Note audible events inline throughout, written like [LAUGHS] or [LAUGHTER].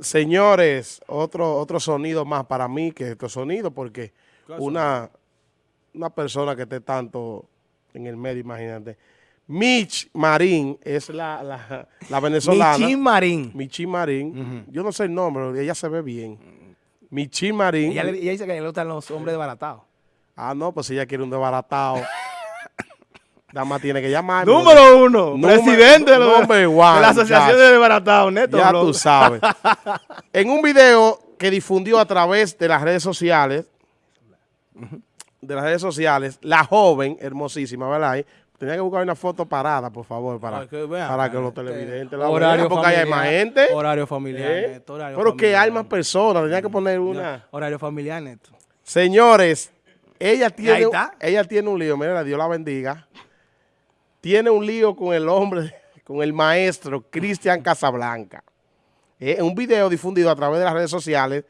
Señores, otro, otro sonido más para mí que estos sonidos, porque una, una persona que esté tanto en el medio, imagínate. Mitch Marín es la, la, la venezolana. Michi Marín. Michi Marín. Yo no sé el nombre, ella se ve bien. Michi Marín. Ella, ella dice que le gustan los hombres desbaratados. Ah, no, pues si ella quiere un desbaratado. [LAUGHS] Nada más tiene que llamar. Número uno, Número- presidente de, los- one, de la Asociación de Desbaratados, Neto. Ya Blog. tú sabes. [LAUGHS] en un video que difundió a través de las redes sociales, de las redes sociales, la joven, hermosísima, ¿verdad? Tenía que buscar una foto parada, por favor, para, Para que vean, para que los este, televidentes la horario vean, porque hay más gente. Horario familiar, ¿eh? Neto, horario Pero que hay más personas, tenía que poner una... Horario familiar, Neto. Señores, ella tiene, ella tiene un lío, mira, Dios la bendiga. Tiene un lío con el hombre, [LAUGHS] con el maestro Cristian Casablanca. Eh, un video difundido a través de las redes sociales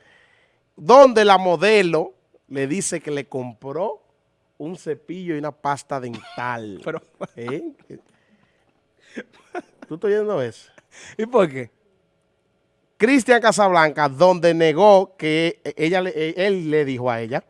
donde la modelo le dice que le compró un cepillo y una pasta dental. [LAUGHS] Pero, ¿Eh? ¿Tú estás oyendo eso? [LAUGHS] ¿Y por qué? Cristian Casablanca, donde negó que ella, él le dijo a ella,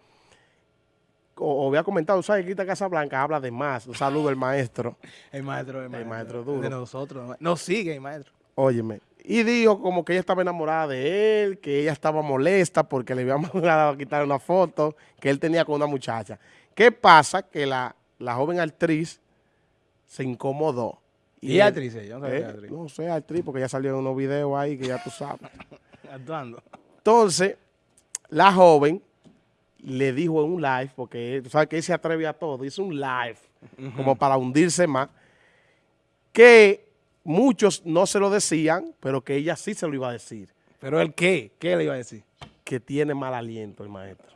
o, o había comentado, ¿sabes? que Cristian Casablanca habla de más. Un saludo al maestro, [LAUGHS] El maestro, el maestro. maestro duro. De nosotros. Nos sigue el maestro. óyeme. Y dijo como que ella estaba enamorada de él, que ella estaba molesta porque le había [LAUGHS] mandado a quitar una foto que él tenía con una muchacha. ¿Qué pasa? Que la, la joven actriz se incomodó. ¿Y él- actriz ella? No sabía ¿Eh? actriz. No sé, actriz, porque ya salió en unos videos ahí que ya tú sabes. [LAUGHS] Actuando. Entonces, la joven le dijo en un live, porque tú sabes que él se atreve a todo, hizo un live como para hundirse más, que muchos no se lo decían, pero que ella sí se lo iba a decir, ¿Pero el qué? ¿Qué le iba a decir? que tiene mal aliento el maestro.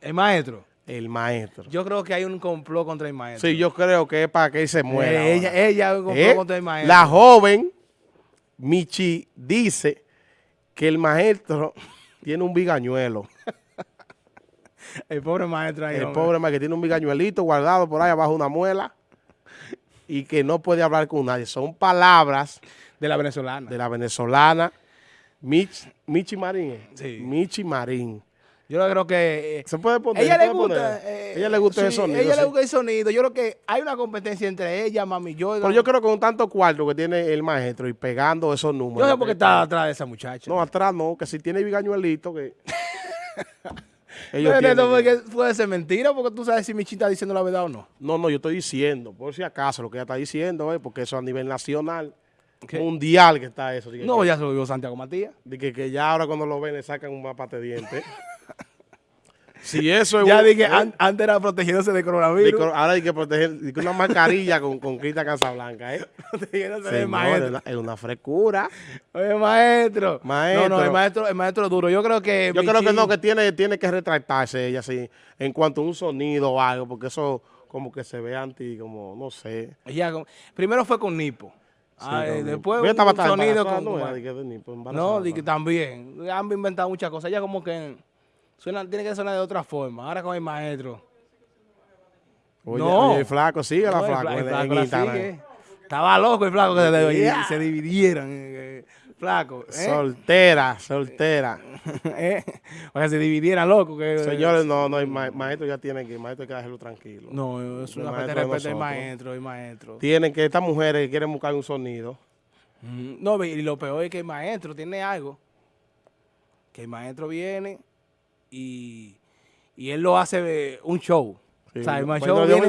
El maestro. El maestro. Yo creo que hay un complot contra el maestro. Sí, yo creo que es para que él se muera. Eh, ella, ella un complot ¿Eh? contra el maestro. La joven, Michi, dice que el maestro [LAUGHS] tiene un bigañuelo. [LAUGHS] El pobre maestro ahí. El hombre. pobre más que tiene un bigañuelito guardado por ahí abajo de una muela y que no puede hablar con nadie. Son palabras De la venezolana. de la venezolana Mich, Michi Marín. ¿eh? Sí. Michi Marín. Yo creo que... eh, ¿Se puede poner? ella ¿Se le puede gusta... poner? eh, ella le gusta sí, el sonido. Ella le gusta el sonido. Yo creo que hay una competencia entre ella, mami, yo. Pero yo creo que con tanto cuarto que tiene el maestro y pegando esos números. Yo sé por qué está atrás de esa muchacha. No, atrás no, que si tiene bigañuelito que... [LAUGHS] Porque puede ser mentira, porque tú sabes si Michi está diciendo la verdad o no. No, no, yo estoy diciendo, por si acaso, lo que ella está diciendo, eh, porque eso a nivel nacional, ¿Qué? mundial que está eso. Dije, No, que- ya se lo dijo Santiago Matías. De que, que ya ahora cuando lo ven le sacan un mapa de dientes. [LAUGHS] si eso es Ya dije, an- antes era protegiéndose de coronavirus. ahora hay que proteger una mascarilla con, con Crista Casablanca, ¿eh? [LAUGHS] protegiéndose Señor, maestro. es una- es una frescura. Oye, maestro. Maestro. No, no, el maestro, el maestro duro. Yo creo que. Yo creo que no, que tiene, tiene que retractarse ella así, en cuanto a un sonido o algo, porque eso como que se ve anti, como, no sé. ella primero fue con Nipo. Ah, Sí, eh, no, después un sonido con. no, de de ¿no? también. Han inventado muchas cosas. Ella como que suena, tiene que sonar de otra forma. Ahora con el maestro. Oye, No. oye, el flaco, sigue la No, el flaco, fla- el en- flaco en la Instagram. sigue. Estaba loco el flaco que se, Yeah. se dividieran. eh, eh, flaco. ¿eh? Soltera, soltera. [LAUGHS] ¿Eh? O sea, se dividieran loco. Que, Señores, no, no, el ma- maestro ya tiene que, el maestro hay que dejarlo tranquilo. No, es una falta de respeto al maestro, el maestro. Tienen que, estas mujeres quieren buscar un sonido, Mm, No, y lo peor es que el maestro tiene algo. Que el maestro viene y, y él lo hace eh, un show. sí, o sea, el pues show no viene-.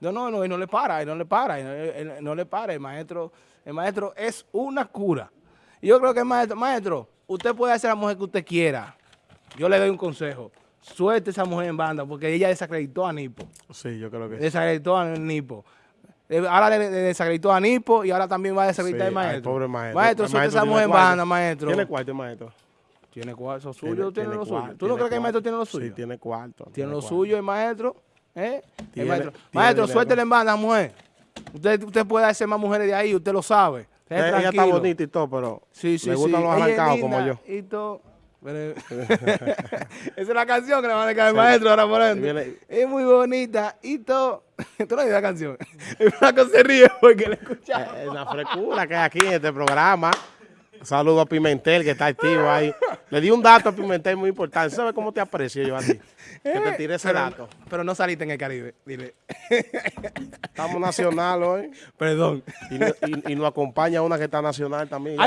No, no, no, y no le para, y no le para, y no, él- él no le para. El maestro, el maestro es una cura. Y yo creo que el maestro, maestro, usted puede hacer la mujer que usted quiera. Yo le doy un consejo. Suelte a esa mujer en banda, porque ella desacreditó a Nipo. Sí, yo creo que sí. Desacreditó a Nipo. Eh, Ahora le, desacreditó a Nipo y ahora también va a desacreditar Sí, al maestro. al pobre maestro. Maestro, El suelte a maestro esa mujer en banda, maestro. Tiene cuarto maestro. Tiene cuarto, suyo, Tiene- lo suyo. ¿Tú no crees que el maestro tiene lo suyo? Sí, tiene cuarto. Tiene lo cuarto. suyo el maestro. ¿eh? El maestro, maestro suéltele en banda, mujer. Usted, usted puede hacer más mujeres de ahí, usted lo sabe. Esté Ella, ella está bonita y todo, pero Sí, sí, le gustan sí. los es arrancados como yo. Y todo. [LAUGHS] [LAUGHS] Esa es la canción que le van a dedicar al maestro ahora por ende. Viene- Es muy bonita y todo. [LAUGHS] Tú no la canción. El flaco se ríe porque le escucha. Eh, Es una frescura que hay aquí en este programa. Saludo a Pimentel, que está activo ahí. Le di un dato a Pimentel muy importante. ¿Sabes cómo te aprecio yo a ti? Que te tiré ese pero, dato. Pero no saliste en el Caribe, dile. Estamos nacional hoy. Perdón. Y, no- y- y nos acompaña una que está nacional también.